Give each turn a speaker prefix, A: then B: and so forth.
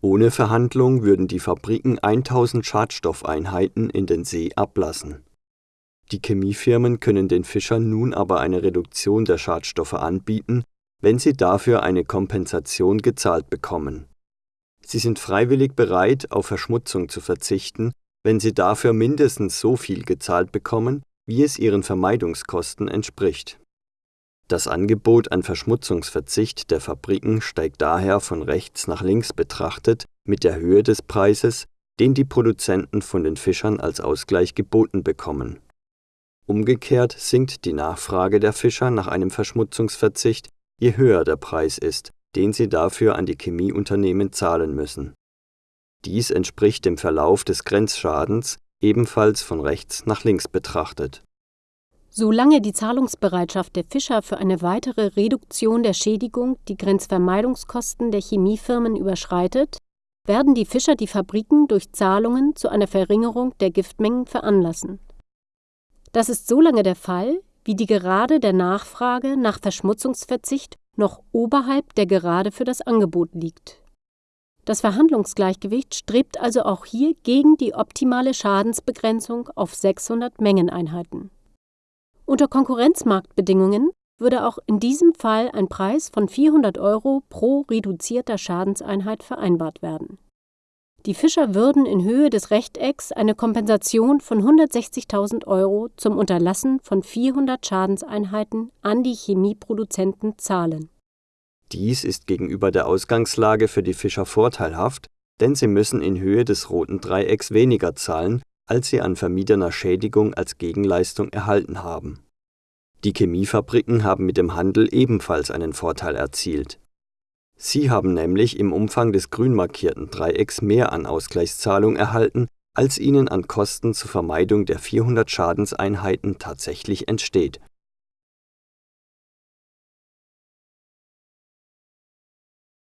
A: Ohne Verhandlung würden die Fabriken 1000 Schadstoffeinheiten in den See ablassen. Die Chemiefirmen können den Fischern nun aber eine Reduktion der Schadstoffe anbieten, wenn sie dafür eine Kompensation gezahlt bekommen. Sie sind freiwillig bereit, auf Verschmutzung zu verzichten, wenn sie dafür mindestens so viel gezahlt bekommen, wie es ihren Vermeidungskosten entspricht. Das Angebot an Verschmutzungsverzicht der Fabriken steigt daher von rechts nach links betrachtet mit der Höhe des Preises, den die Produzenten von den Fischern als Ausgleich geboten bekommen. Umgekehrt sinkt die Nachfrage der Fischer nach einem Verschmutzungsverzicht, je höher der Preis ist, den sie dafür an die Chemieunternehmen zahlen müssen. Dies entspricht dem Verlauf des Grenzschadens, ebenfalls von rechts nach links betrachtet.
B: Solange die Zahlungsbereitschaft der Fischer für eine weitere Reduktion der Schädigung die Grenzvermeidungskosten der Chemiefirmen überschreitet, werden die Fischer die Fabriken durch Zahlungen zu einer Verringerung der Giftmengen veranlassen. Das ist so lange der Fall, wie die Gerade der Nachfrage nach Verschmutzungsverzicht noch oberhalb der Gerade für das Angebot liegt. Das Verhandlungsgleichgewicht strebt also auch hier gegen die optimale Schadensbegrenzung auf 600 Mengeneinheiten. Unter Konkurrenzmarktbedingungen würde auch in diesem Fall ein Preis von 400 Euro pro reduzierter Schadenseinheit vereinbart werden. Die Fischer würden in Höhe des Rechtecks eine Kompensation von 160.000 Euro zum Unterlassen von 400 Schadenseinheiten an die Chemieproduzenten zahlen.
A: Dies ist gegenüber der Ausgangslage für die Fischer vorteilhaft, denn sie müssen in Höhe des roten Dreiecks weniger zahlen, als sie an vermiedener Schädigung als Gegenleistung erhalten haben. Die Chemiefabriken haben mit dem Handel ebenfalls einen Vorteil erzielt. Sie haben nämlich im Umfang des grün markierten Dreiecks mehr an Ausgleichszahlung erhalten, als ihnen an Kosten zur Vermeidung der 400 Schadenseinheiten tatsächlich entsteht